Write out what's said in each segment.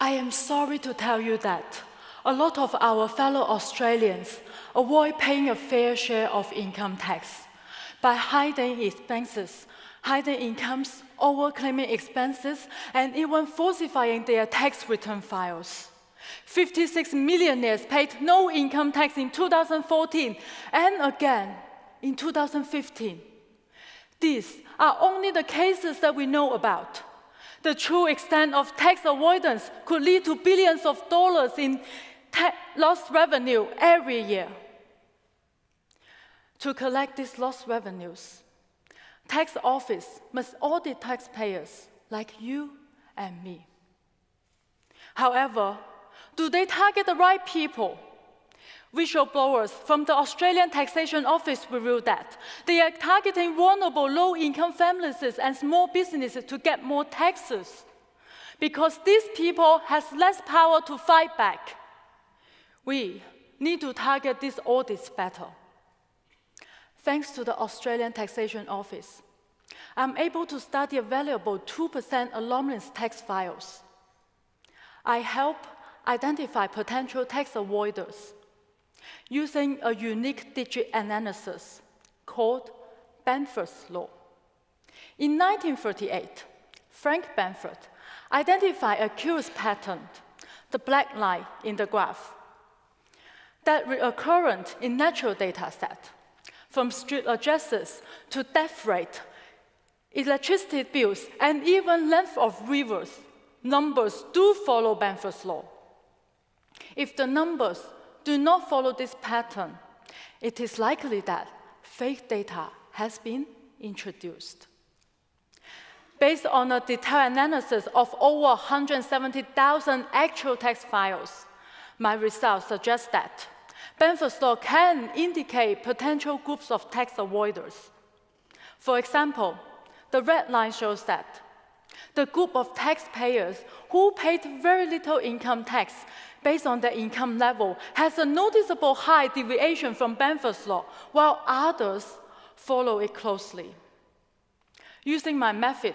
I am sorry to tell you that a lot of our fellow Australians avoid paying a fair share of income tax by hiding expenses, hiding incomes, overclaiming expenses, and even falsifying their tax return files. 56 millionaires paid no income tax in 2014 and again in 2015. These are only the cases that we know about. The true extent of tax avoidance could lead to billions of dollars in lost revenue every year. To collect these lost revenues, tax office must audit taxpayers like you and me. However, do they target the right people? Whistleblowers from the Australian Taxation Office revealed that they are targeting vulnerable low-income families and small businesses to get more taxes because these people have less power to fight back. We need to target these audits better. Thanks to the Australian Taxation Office, I'm able to study a valuable 2% anomalous tax files. I help identify potential tax avoiders using a unique digit analysis called Benford's law. In 1938, Frank Benford identified a curious pattern, the black line in the graph, that recurrent in natural data set, from street addresses to death rate, electricity bills, and even length of rivers, numbers do follow Benford's law. If the numbers do not follow this pattern, it is likely that fake data has been introduced. Based on a detailed analysis of over 170,000 actual text files, my results suggest that Benford's law can indicate potential groups of tax avoiders. For example, the red line shows that the group of taxpayers who paid very little income tax based on their income level has a noticeable high deviation from Benford's law, while others follow it closely. Using my method,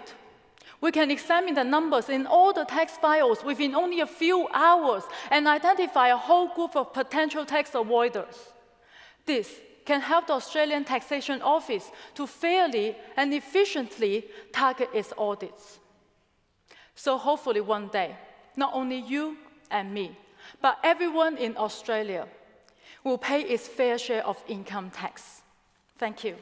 we can examine the numbers in all the tax files within only a few hours and identify a whole group of potential tax avoiders. This can help the Australian Taxation Office to fairly and efficiently target its audits. So hopefully one day, not only you and me, but everyone in Australia will pay its fair share of income tax. Thank you.